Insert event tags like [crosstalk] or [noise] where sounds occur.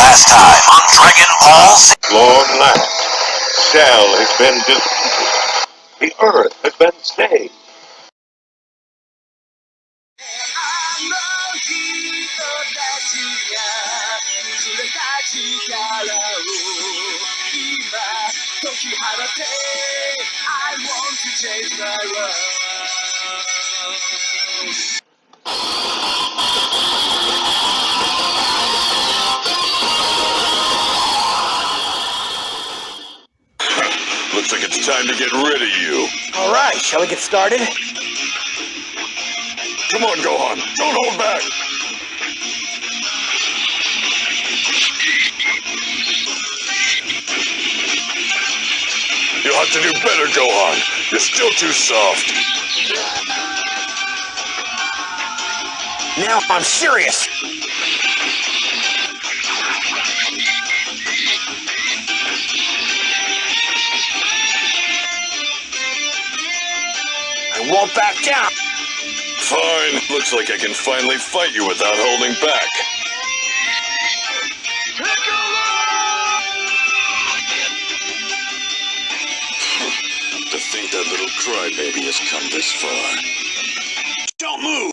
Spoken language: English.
Last time on Dragon Ball Z. Lord Light, Cell has been defeated. The Earth has been saved. I want to change the world. Looks like it's time to get rid of you. All right, shall we get started? Come on, Gohan. Don't hold back. You'll have to do better, Gohan. You're still too soft. Now I'm serious. I won't back down. Fine. Looks like I can finally fight you without holding back. [laughs] to think that little crybaby has come this far. Don't move!